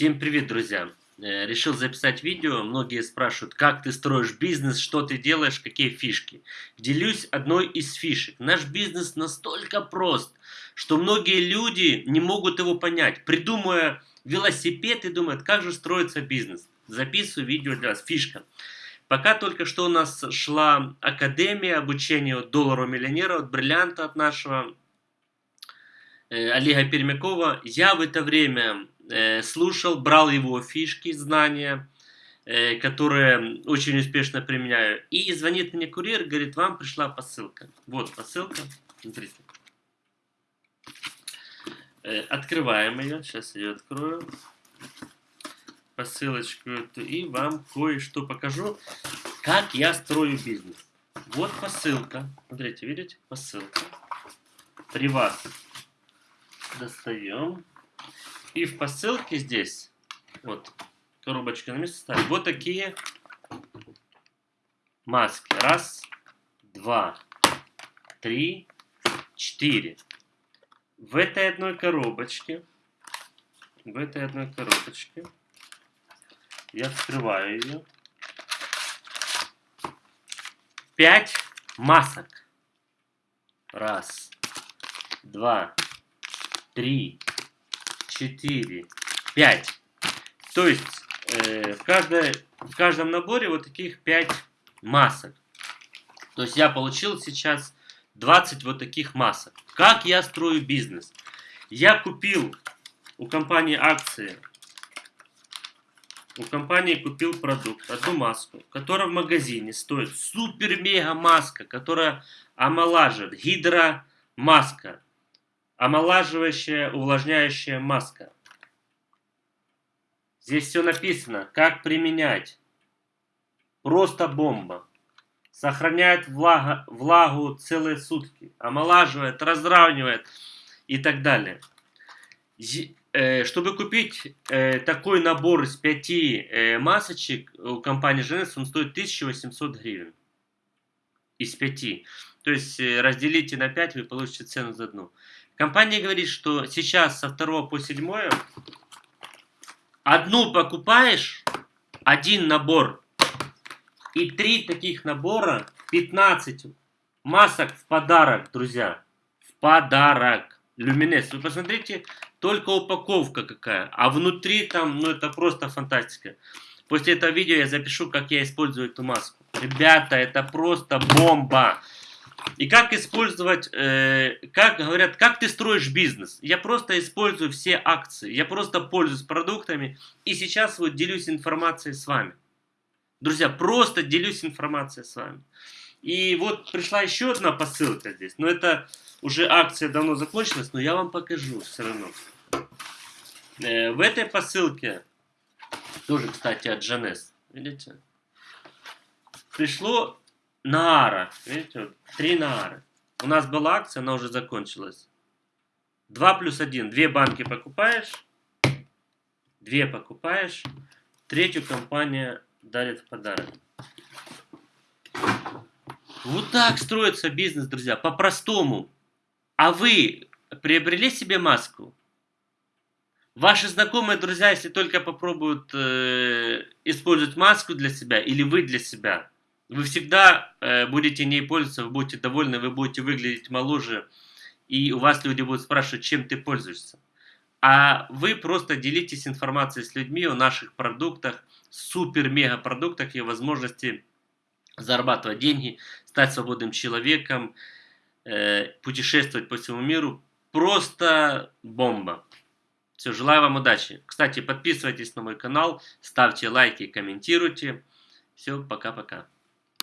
Всем привет, друзья! Э, решил записать видео. Многие спрашивают, как ты строишь бизнес, что ты делаешь, какие фишки. Делюсь одной из фишек. Наш бизнес настолько прост, что многие люди не могут его понять. Придумывая велосипед и думают, как же строится бизнес. Записываю видео для вас. Фишка. Пока только что у нас шла академия обучения от доллара миллионера, от бриллианта от нашего э, Олега Пермякова, я в это время слушал, брал его фишки, знания, э, которые очень успешно применяю. И звонит мне курьер, говорит, вам пришла посылка. Вот посылка, смотрите. Э, открываем ее, сейчас ее открою. Посылочку эту и вам кое-что покажу, как я строю бизнес. Вот посылка. Смотрите, видите? Посылка. При вас достаем. И в посылке здесь, вот, коробочка на место ставим, вот такие маски. Раз, два, три, четыре. В этой одной коробочке, в этой одной коробочке, я открываю ее, пять масок. Раз, два, три, 4, 5. То есть э, в, каждой, в каждом наборе вот таких 5 масок. То есть я получил сейчас 20 вот таких масок. Как я строю бизнес? Я купил у компании акции, у компании купил продукт, одну маску, которая в магазине стоит супер-мега маска, которая омолаживает, гидромаска омолаживающая, увлажняющая маска. Здесь все написано, как применять. Просто бомба. Сохраняет влага, влагу целые сутки. Омолаживает, разравнивает и так далее. Э, чтобы купить э, такой набор из пяти э, масочек у компании Женес, он стоит 1800 гривен. Из пяти. То есть разделите на 5, вы получите цену за одну. Компания говорит, что сейчас со 2 по 7 одну покупаешь, один набор, и три таких набора, 15 масок в подарок, друзья. В подарок. Люминес. Вы посмотрите, только упаковка какая. А внутри там, ну это просто фантастика. После этого видео я запишу, как я использую эту маску. Ребята, это просто бомба. И как использовать, э, как говорят, как ты строишь бизнес? Я просто использую все акции, я просто пользуюсь продуктами и сейчас вот делюсь информацией с вами. Друзья, просто делюсь информацией с вами. И вот пришла еще одна посылка здесь, но это уже акция давно закончилась, но я вам покажу все равно. Э, в этой посылке, тоже, кстати, от Джанес, видите, пришло Наара. Видите, вот, три наары. У нас была акция, она уже закончилась. 2 плюс 1. Две банки покупаешь. Две покупаешь. Третью компания дарит в подарок. Вот так строится бизнес, друзья. По-простому. А вы приобрели себе маску? Ваши знакомые друзья, если только попробуют э, использовать маску для себя, или вы для себя, вы всегда э, будете ней пользоваться, вы будете довольны, вы будете выглядеть моложе, и у вас люди будут спрашивать, чем ты пользуешься. А вы просто делитесь информацией с людьми о наших продуктах, супер-мега продуктах и возможности зарабатывать деньги, стать свободным человеком, э, путешествовать по всему миру. Просто бомба. Все, желаю вам удачи. Кстати, подписывайтесь на мой канал, ставьте лайки, комментируйте. Все, пока-пока.